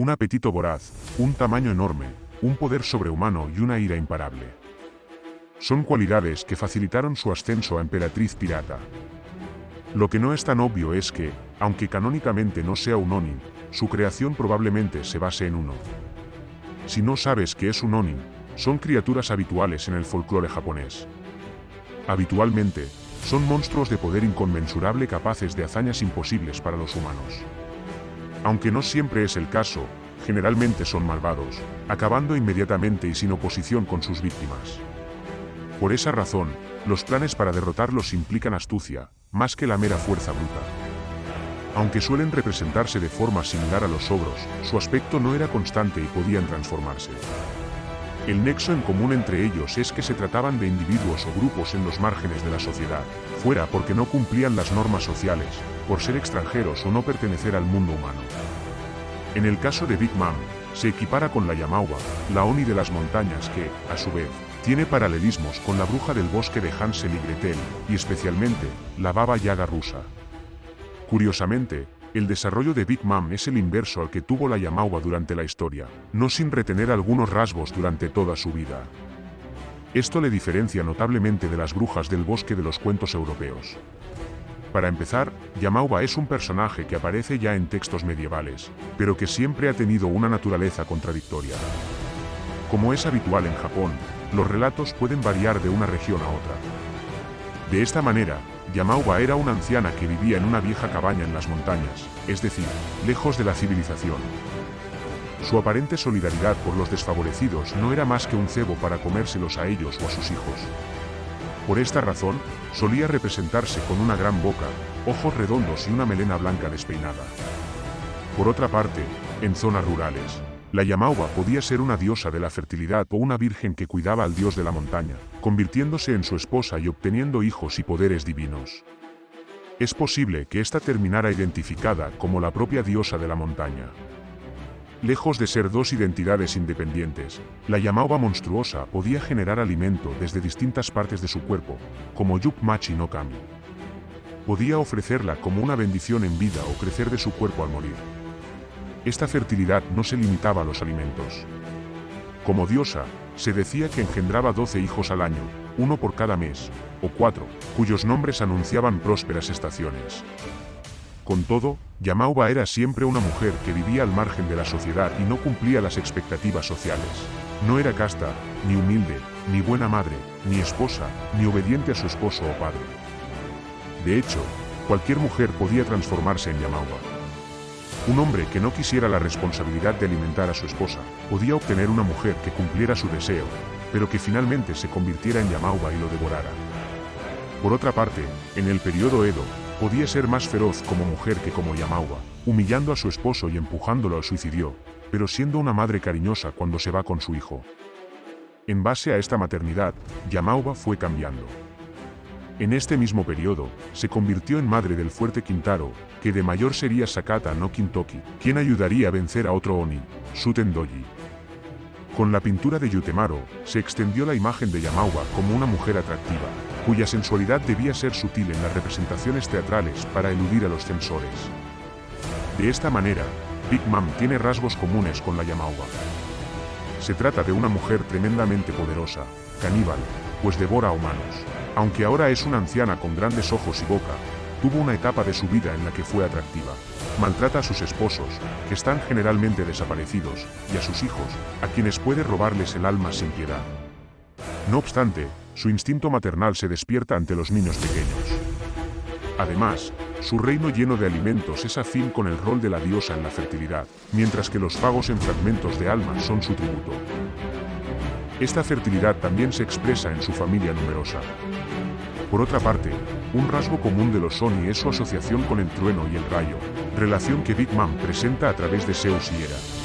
Un apetito voraz, un tamaño enorme, un poder sobrehumano y una ira imparable. Son cualidades que facilitaron su ascenso a emperatriz pirata. Lo que no es tan obvio es que, aunque canónicamente no sea un Onin, su creación probablemente se base en uno. Si no sabes qué es un Onin, son criaturas habituales en el folclore japonés. Habitualmente, son monstruos de poder inconmensurable capaces de hazañas imposibles para los humanos. Aunque no siempre es el caso, generalmente son malvados, acabando inmediatamente y sin oposición con sus víctimas. Por esa razón, los planes para derrotarlos implican astucia, más que la mera fuerza bruta. Aunque suelen representarse de forma similar a los ogros, su aspecto no era constante y podían transformarse. El nexo en común entre ellos es que se trataban de individuos o grupos en los márgenes de la sociedad, fuera porque no cumplían las normas sociales, por ser extranjeros o no pertenecer al mundo humano. En el caso de Big Mom, se equipara con la Yamauba, la Oni de las montañas que, a su vez, tiene paralelismos con la bruja del bosque de Hansel y Gretel, y especialmente, la Baba Yaga rusa. Curiosamente, el desarrollo de Big Mom es el inverso al que tuvo la Yamauba durante la historia, no sin retener algunos rasgos durante toda su vida. Esto le diferencia notablemente de las brujas del bosque de los cuentos europeos. Para empezar, Yamauba es un personaje que aparece ya en textos medievales, pero que siempre ha tenido una naturaleza contradictoria. Como es habitual en Japón, los relatos pueden variar de una región a otra. De esta manera, Yamauba era una anciana que vivía en una vieja cabaña en las montañas, es decir, lejos de la civilización. Su aparente solidaridad por los desfavorecidos no era más que un cebo para comérselos a ellos o a sus hijos. Por esta razón, solía representarse con una gran boca, ojos redondos y una melena blanca despeinada. Por otra parte, en zonas rurales, la Yamauba podía ser una diosa de la fertilidad o una virgen que cuidaba al dios de la montaña, convirtiéndose en su esposa y obteniendo hijos y poderes divinos. Es posible que ésta terminara identificada como la propia diosa de la montaña. Lejos de ser dos identidades independientes, la Yamauba monstruosa podía generar alimento desde distintas partes de su cuerpo, como Yukmachi no Kami. Podía ofrecerla como una bendición en vida o crecer de su cuerpo al morir. Esta fertilidad no se limitaba a los alimentos. Como diosa, se decía que engendraba 12 hijos al año, uno por cada mes, o cuatro, cuyos nombres anunciaban prósperas estaciones. Con todo, Yamauba era siempre una mujer que vivía al margen de la sociedad y no cumplía las expectativas sociales. No era casta, ni humilde, ni buena madre, ni esposa, ni obediente a su esposo o padre. De hecho, cualquier mujer podía transformarse en Yamauba. Un hombre que no quisiera la responsabilidad de alimentar a su esposa, podía obtener una mujer que cumpliera su deseo, pero que finalmente se convirtiera en Yamauba y lo devorara. Por otra parte, en el periodo Edo, podía ser más feroz como mujer que como Yamauba, humillando a su esposo y empujándolo al suicidio, pero siendo una madre cariñosa cuando se va con su hijo. En base a esta maternidad, Yamauba fue cambiando. En este mismo periodo, se convirtió en madre del fuerte Quintaro, que de mayor sería Sakata no Kintoki, quien ayudaría a vencer a otro Oni, Suten Doji. Con la pintura de Yutemaro, se extendió la imagen de Yamauba como una mujer atractiva, cuya sensualidad debía ser sutil en las representaciones teatrales para eludir a los censores. De esta manera, Big Mom tiene rasgos comunes con la Yamauba. Se trata de una mujer tremendamente poderosa, caníbal, pues devora humanos. Aunque ahora es una anciana con grandes ojos y boca, tuvo una etapa de su vida en la que fue atractiva. Maltrata a sus esposos, que están generalmente desaparecidos, y a sus hijos, a quienes puede robarles el alma sin piedad. No obstante, su instinto maternal se despierta ante los niños pequeños. Además, su reino lleno de alimentos es afín con el rol de la diosa en la fertilidad, mientras que los pagos en fragmentos de alma son su tributo. Esta fertilidad también se expresa en su familia numerosa. Por otra parte, un rasgo común de los Sony es su asociación con el trueno y el rayo, relación que Big Mom presenta a través de Zeus y Hera.